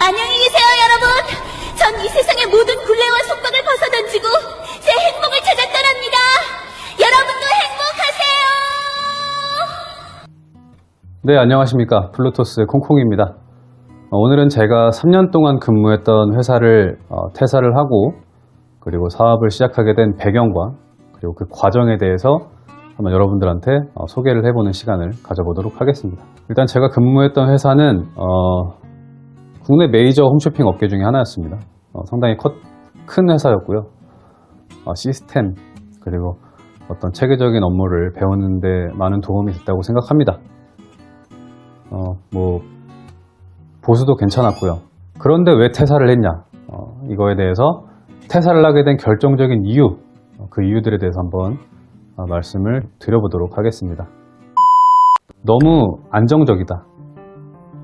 안녕히 계세요, 여러분. 전 이 세상의 모든 굴레와 속박을 벗어던지고 제 행복을 찾아 떠납니다. 여러분도 행복하세요. 네, 안녕하십니까. 플루토스 콩콩입니다. 어, 오늘은 제가 3년 동안 근무했던 회사를 어, 퇴사를 하고 그리고 사업을 시작하게 된 배경과 그리고 그 과정에 대해서 한번 여러분들한테 어, 소개를 해보는 시간을 가져보도록 하겠습니다. 일단 제가 근무했던 회사는 어, 국내 메이저 홈쇼핑 업계 중에 하나였습니다. 어, 상당히 컷- 큰 회사였고요. 어, 시스템 그리고 어떤 체계적인 업무를 배우는데 많은 도움이 됐다고 생각합니다. 어, 뭐 보수도 괜찮았고요. 그런데 왜 퇴사를 했냐? 어, 이거에 대해서 퇴사를 하게 된 결정적인 이유, 어, 그 이유들에 대해서 한번 어, 말씀을 드려보도록 하겠습니다. 너무 안정적이다.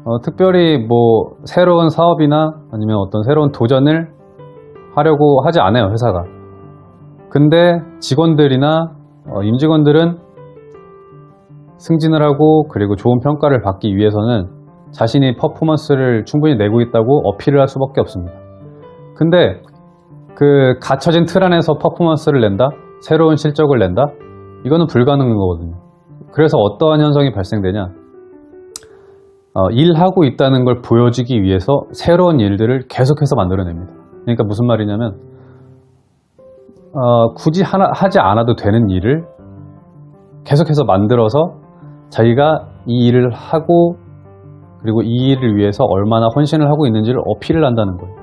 어, 특별히 뭐 새로운 사업이나 아니면 어떤 새로운 도전을 하려고 하지 않아요, 회사가. 근데 직원들이나 어, 임직원들은 승진을 하고 그리고 좋은 평가를 받기 위해서는 자신이 퍼포먼스를 충분히 내고 있다고 어필을 할 수밖에 없습니다. 근데 그 갇혀진 틀 안에서 퍼포먼스를 낸다? 새로운 실적을 낸다? 이거는 불가능한 거거든요. 그래서 어떠한 현상이 발생되냐? 어, 일하고 있다는 걸 보여주기 위해서 새로운 일들을 계속해서 만들어냅니다. 그러니까 무슨 말이냐면 어, 굳이 하나, 하지 않아도 되는 일을 계속해서 만들어서 자기가 이 일을 하고 그리고 이 일을 위해서 얼마나 헌신을 하고 있는지를 어필을 한다는 거예요.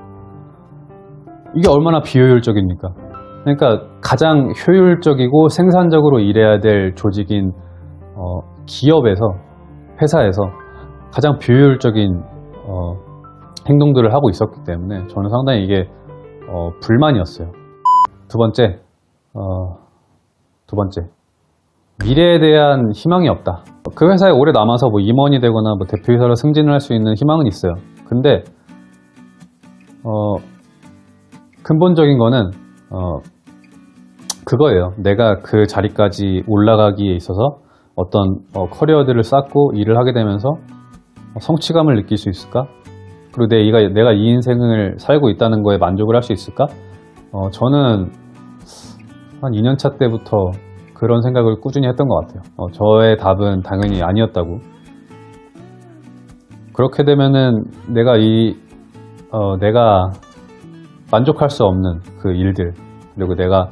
이게 얼마나 비효율적입니까? 그러니까 가장 효율적이고 생산적으로 일해야 될 조직인 어, 기업에서 회사에서 가장 비효율적인 어, 행동들을 하고 있었기 때문에 저는 상당히 이게 어, 불만이었어요. 두 번째, 어, 두 번째, 미래에 대한 희망이 없다. 그 회사에 오래 남아서 뭐 임원이 되거나 뭐 대표이사로 승진을 할 수 있는 희망은 있어요. 근데 어, 근본적인 거는 어, 그거예요. 내가 그 자리까지 올라가기에 있어서 어떤 어, 커리어들을 쌓고 일을 하게 되면서 성취감을 느낄 수 있을까? 그리고 내가, 내가 이 인생을 살고 있다는 거에 만족을 할 수 있을까? 어, 저는 한 2년차 때부터 그런 생각을 꾸준히 했던 것 같아요. 어, 저의 답은 당연히 아니었다고. 그렇게 되면은 내가 이, 어, 내가 만족할 수 없는 그 일들, 그리고 내가,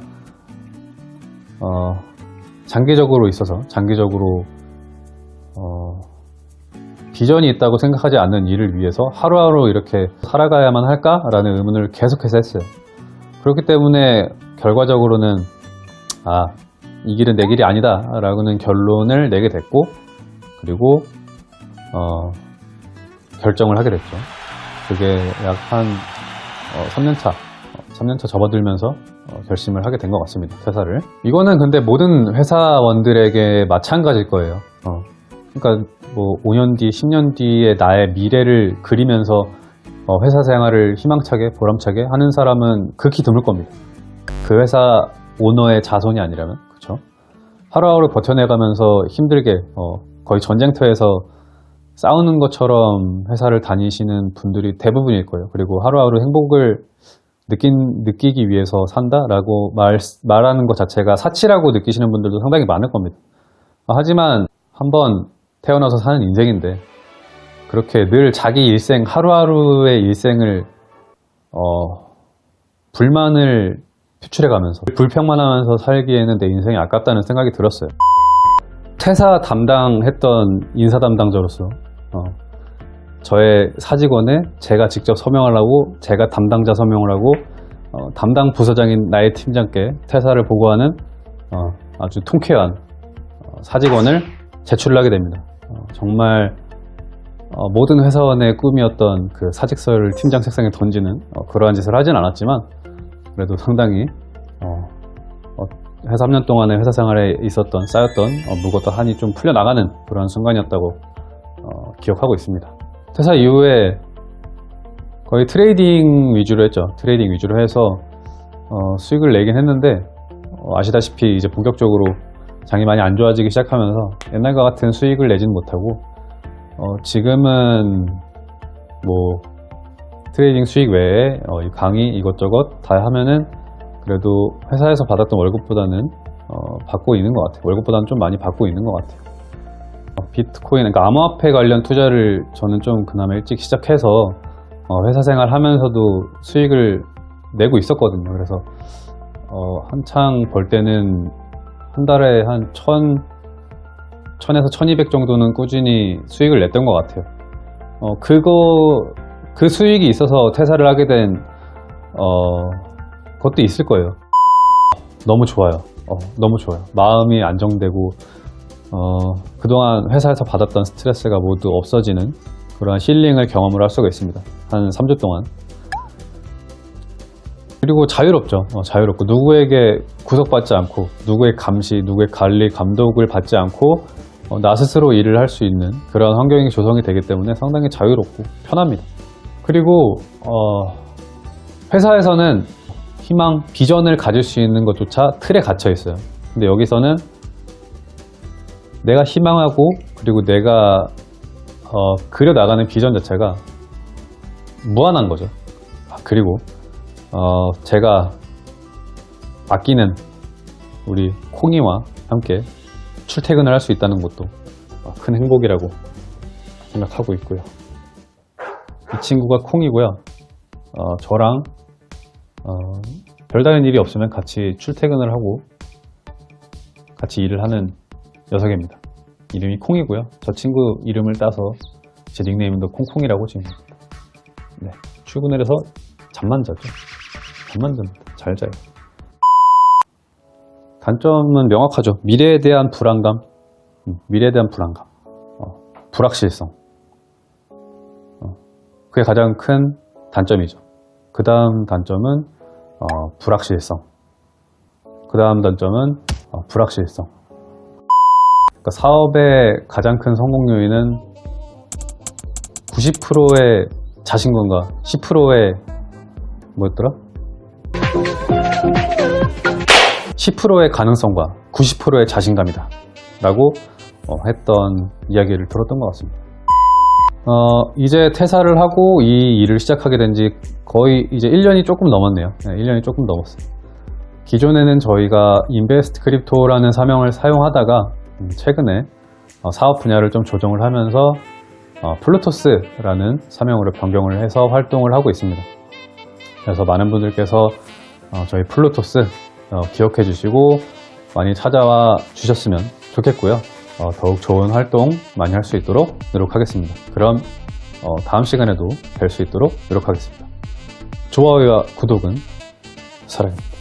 어, 장기적으로 있어서, 장기적으로, 어, 비전이 있다고 생각하지 않는 일을 위해서 하루하루 이렇게 살아가야만 할까라는 의문을 계속해서 했어요. 그렇기 때문에 결과적으로는, 아, 이 길은 내 길이 아니다 라고는 결론을 내게 됐고 그리고 어, 결정을 하게 됐죠. 그게 약 한 3년차 3년차 접어들면서 어, 결심을 하게 된 것 같습니다 퇴사를. 이거는 근데 모든 회사원들에게 마찬가지일 거예요. 어, 그러니까 뭐 5년 뒤 10년 뒤에 나의 미래를 그리면서 어, 회사 생활을 희망차게 보람차게 하는 사람은 극히 드물 겁니다 그 회사 오너의 자손이 아니라면 그렇죠? 하루하루 버텨내가면서 힘들게 어, 거의 전쟁터에서 싸우는 것처럼 회사를 다니시는 분들이 대부분일 거예요. 그리고 하루하루 행복을 느낀, 느끼기 위해서 산다라고 말, 말하는 것 자체가 사치라고 느끼시는 분들도 상당히 많을 겁니다. 아, 하지만 한번 태어나서 사는 인생인데 그렇게 늘 자기 일생 하루하루의 일생을 어, 불만을 표출해가면서 불평만 하면서 살기에는 내 인생이 아깝다는 생각이 들었어요. 퇴사 담당했던 인사 담당자로서 어, 저의 사직원에 제가 직접 서명을 하고 제가 담당자 서명을 하고 어, 담당 부서장인 나의 팀장께 퇴사를 보고하는 어, 아주 통쾌한 어, 사직원을 제출을 하게 됩니다. 어, 정말 어, 모든 회사원의 꿈이었던 그 사직서를 팀장 책상에 던지는 어, 그러한 짓을 하진 않았지만 그래도 상당히 회사 3년 동안의 회사 생활에 있었던 쌓였던 어, 무겁던 한이 좀 풀려나가는 그런 순간이었다고 어, 기억하고 있습니다. 퇴사 이후에 거의 트레이딩 위주로 했죠. 트레이딩 위주로 해서 어, 수익을 내긴 했는데 어, 아시다시피 이제 본격적으로 장이 많이 안 좋아지기 시작하면서 옛날과 같은 수익을 내지는 못하고 어, 지금은 뭐 trading 수익 외에 어, 이 강의 이것저것 다 하면은 그래도 회사에서 받았던 월급보다는 어, 받고 있는 것 같아요. 월급보다는 좀 많이 받고 있는 것 같아요. 어, 비트코인, 그러니까 암호화폐 관련 투자를 저는 좀 그나마 일찍 시작해서 어, 회사 생활 하면서도 수익을 내고 있었거든요. 그래서 어, 한창 벌 때는 한 달에 한 천, 천에서 천이백 정도는 꾸준히 수익을 냈던 것 같아요. 어, 그거, 그 수익이 있어서 퇴사를 하게 된, 어, 것도 있을 거예요. 너무 좋아요. 어, 너무 좋아요. 마음이 안정되고, 어, 그동안 회사에서 받았던 스트레스가 모두 없어지는 그러한 힐링을 경험을 할 수가 있습니다. 한 3주 동안. 그리고 자유롭죠. 어, 자유롭고 누구에게 구속받지 않고 누구의 감시, 누구의 관리, 감독을 받지 않고 어, 나 스스로 일을 할 수 있는 그런 환경이 조성이 되기 때문에 상당히 자유롭고 편합니다. 그리고 어, 회사에서는 희망, 비전을 가질 수 있는 것조차 틀에 갇혀 있어요. 근데 여기서는 내가 희망하고 그리고 내가 어, 그려 나가는 비전 자체가 무한한 거죠. 아, 그리고 어, 제가 아끼는 우리 콩이와 함께 출퇴근을 할 수 있다는 것도 어, 큰 행복이라고 생각하고 있고요. 이 친구가 콩이고요. 어, 저랑 어, 별다른 일이 없으면 같이 출퇴근을 하고 같이 일을 하는 녀석입니다. 이름이 콩이고요. 저 친구 이름을 따서 제 닉네임도 콩콩이라고 지습니다 네, 출근을 해서 잠만 자죠. 잠만 잡니다. 잘 자요. 단점은 명확하죠. 미래에 대한 불안감, 음, 미래에 대한 불안감, 어, 불확실성. 어, 그게 가장 큰 단점이죠. 그 다음 단점은 어, 불확실성. 그 다음 단점은 어, 불확실성. 그러니까 사업의 가장 큰 성공 요인은 90%의 자신감과 10%의 뭐였더라? 10%의 가능성과 90%의 자신감이다. 라고 어, 했던 이야기를 들었던 것 같습니다. 어, 이제 퇴사를 하고 이 일을 시작하게 된 지 거의 이제 1년이 조금 넘었네요. 네, 1년이 조금 넘었어요. 기존에는 저희가 인베스트 크립토라는 사명을 사용하다가 음, 최근에 어, 사업 분야를 좀 조정을 하면서 어, 플루토스라는 사명으로 변경을 해서 활동을 하고 있습니다. 그래서 많은 분들께서 어, 저희 플루토스 어, 기억해 주시고 많이 찾아와 주셨으면 좋겠고요. 어, 더욱 좋은 활동 많이 할 수 있도록 노력하겠습니다. 그럼 어, 다음 시간에도 뵐 수 있도록 노력하겠습니다. 좋아요와 구독은 사랑입니다.